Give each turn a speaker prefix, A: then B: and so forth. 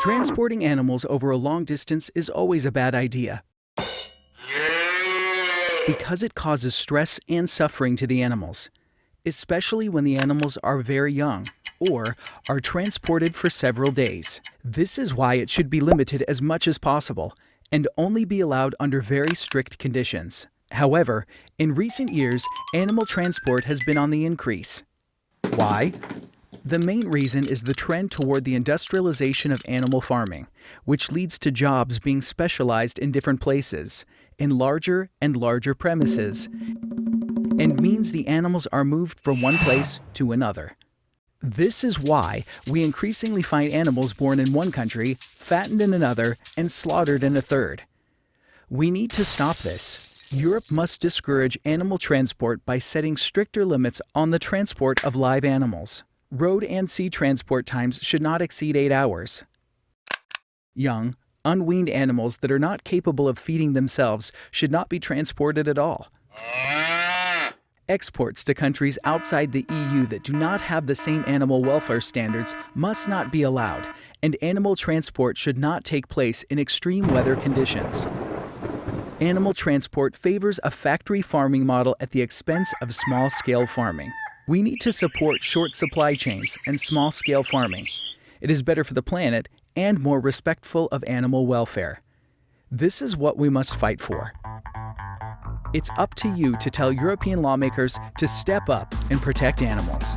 A: Transporting animals over a long distance is always a bad idea because it causes stress and suffering to the animals, especially when the animals are very young or are transported for several days. This is why it should be limited as much as possible and only be allowed under very strict conditions. However, in recent years, animal transport has been on the increase. Why? The main reason is the trend toward the industrialization of animal farming, which leads to jobs being specialized in different places, in larger and larger premises, and means the animals are moved from one place to another. This is why we increasingly find animals born in one country, fattened in another, and slaughtered in a third. We need to stop this. Europe must discourage animal transport by setting stricter limits on the transport of live animals. Road and sea transport times should not exceed 8 hours. Young, unweaned animals that are not capable of feeding themselves should not be transported at all. Exports to countries outside the EU that do not have the same animal welfare standards must not be allowed, and animal transport should not take place in extreme weather conditions. Animal transport favors a factory farming model at the expense of small-scale farming. We need to support short supply chains and small-scale farming. It is better for the planet and more respectful of animal welfare. This is what we must fight for. It's up to you to tell European lawmakers to step up and protect animals.